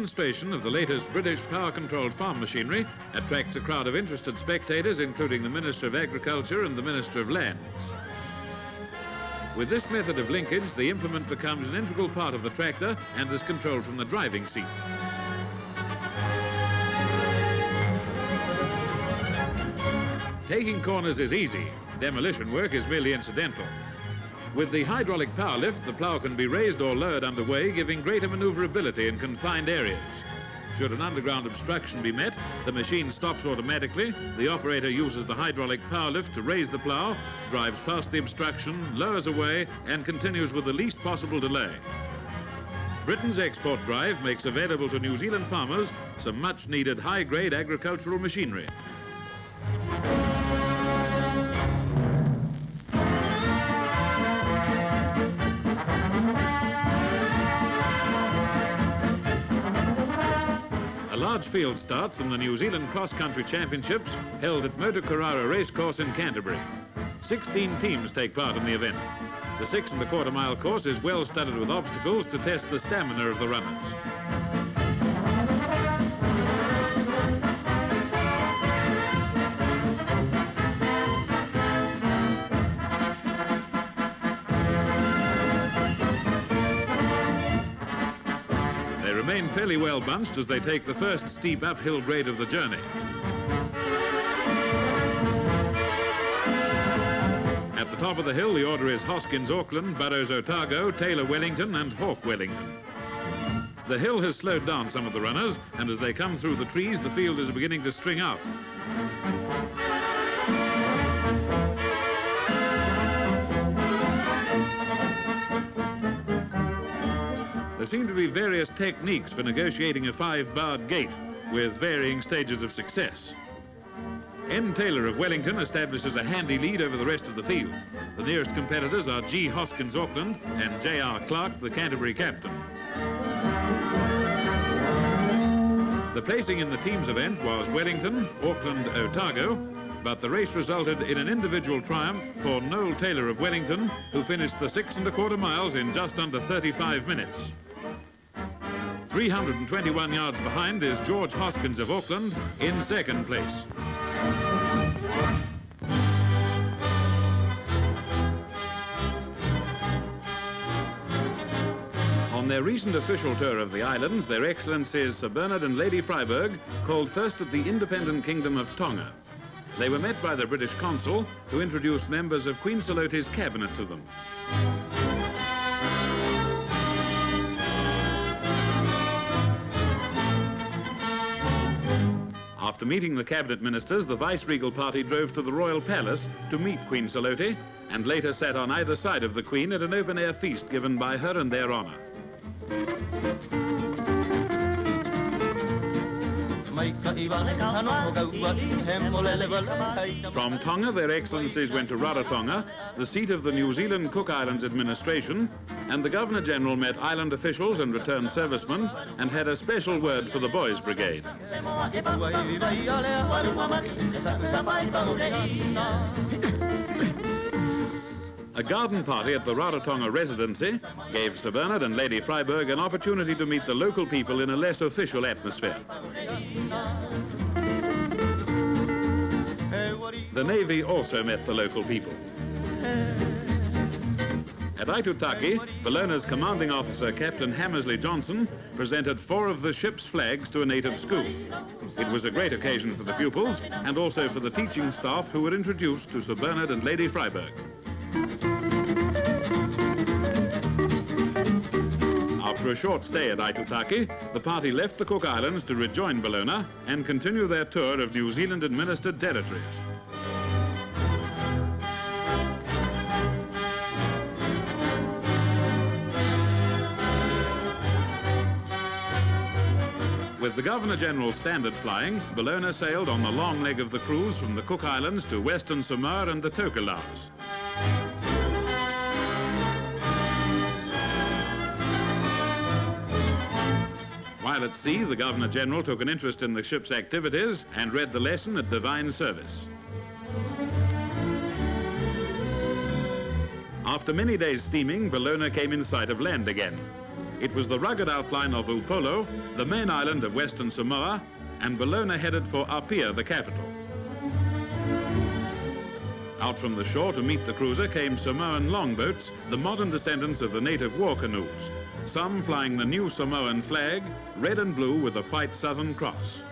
demonstration of the latest British power-controlled farm machinery attracts a crowd of interested spectators, including the Minister of Agriculture and the Minister of Lands. With this method of linkage, the implement becomes an integral part of the tractor and is controlled from the driving seat. Taking corners is easy. Demolition work is merely incidental. With the hydraulic power lift, the plough can be raised or lowered underway, giving greater maneuverability in confined areas. Should an underground obstruction be met, the machine stops automatically. The operator uses the hydraulic power lift to raise the plough, drives past the obstruction, lowers away, and continues with the least possible delay. Britain's export drive makes available to New Zealand farmers some much needed high-grade agricultural machinery. Large field starts in the New Zealand Cross Country Championships held at Motukarara Racecourse in Canterbury. 16 teams take part in the event. The six and a quarter mile course is well studded with obstacles to test the stamina of the runners. Remain fairly well bunched as they take the first steep uphill grade of the journey. At the top of the hill, the order is Hoskins Auckland, Burrows Otago, Taylor Wellington, and Hawke Wellington. The hill has slowed down some of the runners, and as they come through the trees, the field is beginning to string out. There seem to be various techniques for negotiating a five-barred gate with varying stages of success. N. Taylor of Wellington establishes a handy lead over the rest of the field. The nearest competitors are G. Hoskins Auckland and J.R. Clark, the Canterbury captain. The placing in the team's event was Wellington, Auckland, Otago, but the race resulted in an individual triumph for Noel Taylor of Wellington, who finished the six and a quarter miles in just under 35 minutes. 321 yards behind is George Hoskins of Auckland in second place. On their recent official tour of the islands, Their Excellencies Sir Bernard and Lady Freyberg called first at the independent kingdom of Tonga. They were met by the British consul, who introduced members of Queen Salote's cabinet to them. After meeting the cabinet ministers, the vice-regal party drove to the royal palace to meet Queen Salote and later sat on either side of the queen at an open-air feast given by her in their honor. From Tonga, their excellencies went to Rarotonga, the seat of the New Zealand Cook Islands administration, and the Governor-General met island officials and returned servicemen and had a special word for the Boys Brigade. A garden party at the Rarotonga residency gave Sir Bernard and Lady Freyberg an opportunity to meet the local people in a less official atmosphere. The Navy also met the local people. At Aitutaki, Bellona's commanding officer, Captain Hammersley Johnson, presented four of the ship's flags to a native school. It was a great occasion for the pupils and also for the teaching staff who were introduced to Sir Bernard and Lady Freyberg. After a short stay at Aitutaki, the party left the Cook Islands to rejoin Bellona and continue their tour of New Zealand-administered territories. With the Governor-General's standard flying, Bellona sailed on the long leg of the cruise from the Cook Islands to Western Samoa and the Tokelau's. At sea, the Governor-General took an interest in the ship's activities and read the lesson at divine service. After many days steaming, Bellona came in sight of land again. It was the rugged outline of Upolu, the main island of Western Samoa, and Bellona headed for Apia, the capital. Out from the shore to meet the cruiser came Samoan longboats, the modern descendants of the native war canoes, some flying the new Samoan flag, red and blue with a white Southern Cross.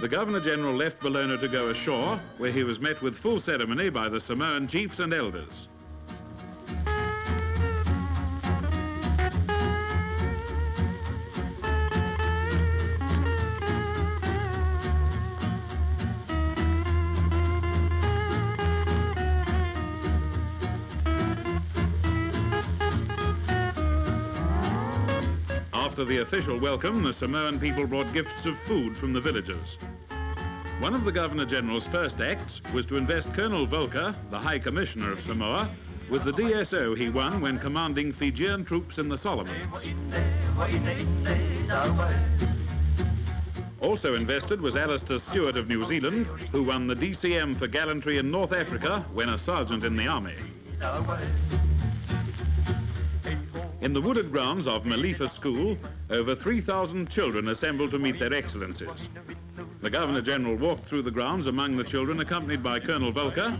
The Governor-General left Bellona to go ashore, where he was met with full ceremony by the Samoan chiefs and elders. After the official welcome, the Samoan people brought gifts of food from the villagers. One of the Governor-General's first acts was to invest Colonel Voelcker, the High Commissioner of Samoa, with the DSO he won when commanding Fijian troops in the Solomons. Also invested was Alistair Stewart of New Zealand, who won the DCM for gallantry in North Africa when a sergeant in the army. In the wooded grounds of Malifa School, over 3,000 children assembled to meet their excellencies. The Governor-General walked through the grounds among the children accompanied by Colonel Voelcker,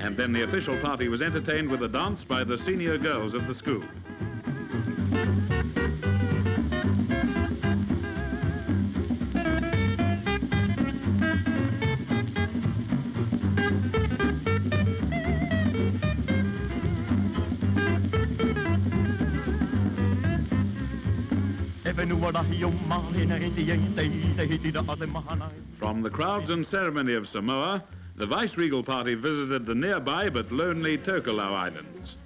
and then the official party was entertained with a dance by the senior girls of the school. From the crowds and ceremony of Samoa, the vice-regal party visited the nearby but lonely Tokelau Islands.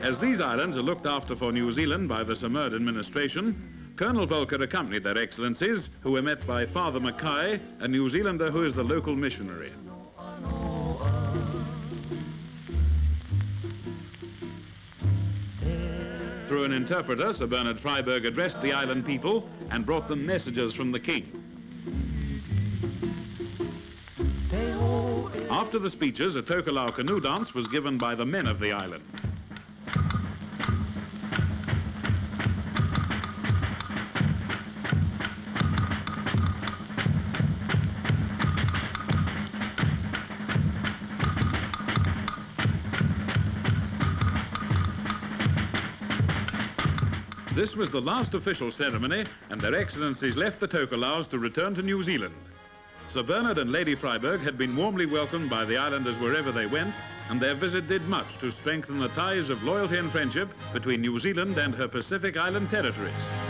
As these islands are looked after for New Zealand by the Samoan administration, Colonel Voelcker accompanied their excellencies, who were met by Father Mackay, a New Zealander who is the local missionary. Through an interpreter, Sir Bernard Freyberg addressed the island people and brought them messages from the king. After the speeches, a Tokelau canoe dance was given by the men of the island. This was the last official ceremony, and their excellencies left the Tokelau's to return to New Zealand. Sir Bernard and Lady Freyberg had been warmly welcomed by the islanders wherever they went, and their visit did much to strengthen the ties of loyalty and friendship between New Zealand and her Pacific Island territories.